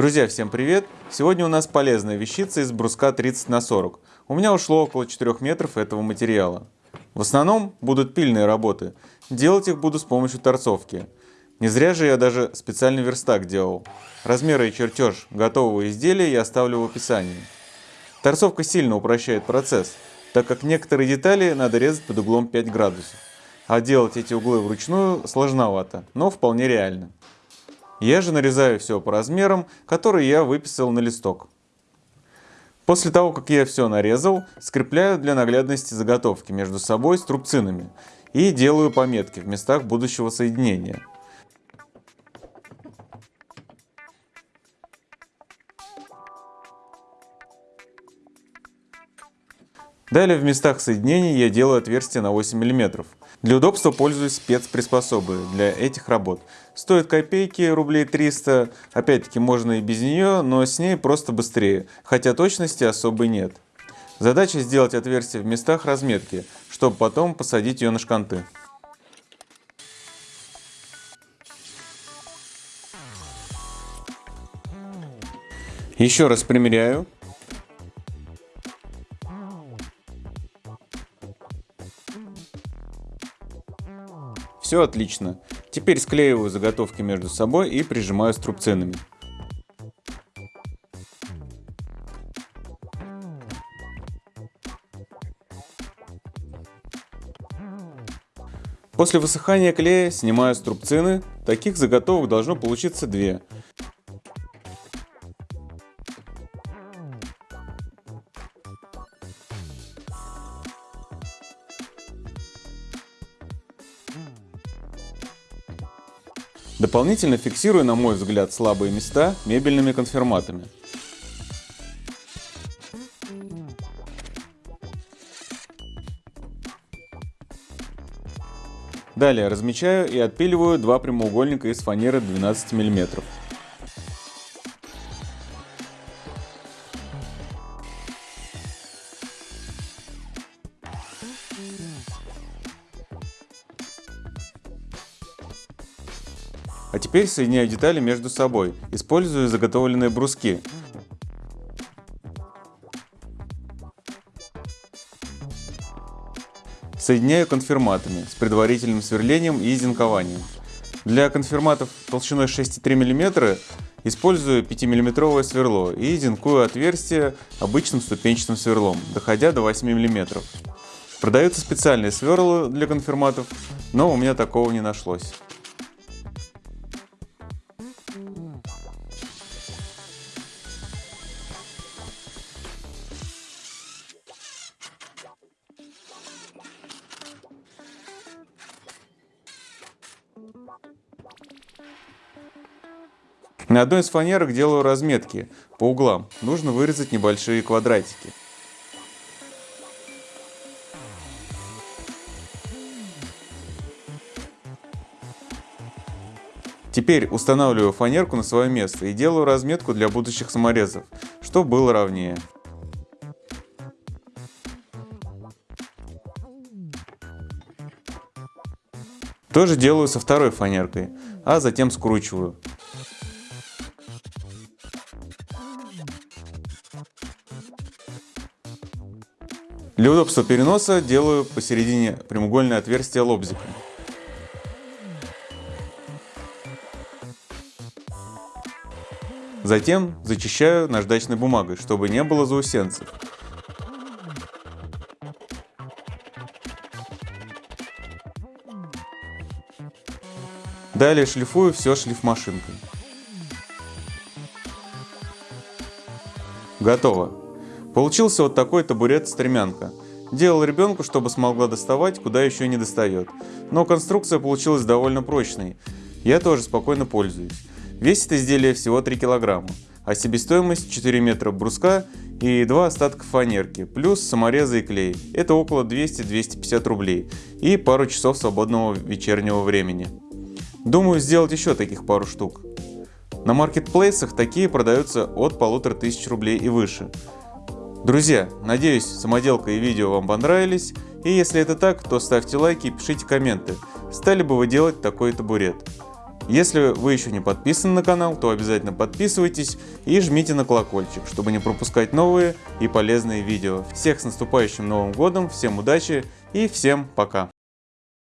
Друзья, всем привет! Сегодня у нас полезная вещица из бруска 30 на 40. У меня ушло около 4 метров этого материала. В основном будут пильные работы. Делать их буду с помощью торцовки. Не зря же я даже специальный верстак делал. Размеры и чертеж готового изделия я оставлю в описании. Торцовка сильно упрощает процесс, так как некоторые детали надо резать под углом 5 градусов. А делать эти углы вручную сложновато, но вполне реально. Я же нарезаю все по размерам, которые я выписал на листок. После того, как я все нарезал, скрепляю для наглядности заготовки между собой струбцинами и делаю пометки в местах будущего соединения. Далее в местах соединений я делаю отверстия на 8 мм. Для удобства пользуюсь спецприспособой для этих работ. Стоит копейки, рублей 300. Опять-таки можно и без нее, но с ней просто быстрее, хотя точности особой нет. Задача сделать отверстие в местах разметки, чтобы потом посадить ее на шканты. Еще раз примеряю. Все отлично. Теперь склеиваю заготовки между собой и прижимаю струбцинами. После высыхания клея снимаю струбцины. Таких заготовок должно получиться две. Дополнительно фиксирую, на мой взгляд, слабые места мебельными конфирматами. Далее размечаю и отпиливаю два прямоугольника из фанеры 12 мм. А теперь соединяю детали между собой, используя заготовленные бруски. Соединяю конфирматами с предварительным сверлением и зинкованием. Для конфирматов толщиной 6,3 мм использую 5-мм сверло и зинкую отверстие обычным ступенчатым сверлом, доходя до 8 мм. Продаются специальные сверла для конфирматов, но у меня такого не нашлось. На одной из фанерок делаю разметки по углам. Нужно вырезать небольшие квадратики. Теперь устанавливаю фанерку на свое место и делаю разметку для будущих саморезов, чтобы было ровнее. Тоже делаю со второй фанеркой, а затем скручиваю. Для удобства переноса делаю посередине прямоугольное отверстие лобзиком. Затем зачищаю наждачной бумагой, чтобы не было заусенцев. Далее шлифую все шлифмашинкой. Готово. Получился вот такой табурет-стремянка. Делал ребенку, чтобы смогла доставать, куда еще не достает. Но конструкция получилась довольно прочной. Я тоже спокойно пользуюсь. Весит изделие всего 3 килограмма, а себестоимость 4 метра бруска и 2 остатка фанерки, плюс саморезы и клей. Это около 200-250 рублей и пару часов свободного вечернего времени. Думаю сделать еще таких пару штук. На маркетплейсах такие продаются от полутора тысяч рублей и выше. Друзья, надеюсь самоделка и видео вам понравились, и если это так, то ставьте лайки и пишите комменты, стали бы вы делать такой табурет. Если вы еще не подписаны на канал, то обязательно подписывайтесь и жмите на колокольчик, чтобы не пропускать новые и полезные видео. Всех с наступающим Новым Годом, всем удачи и всем пока!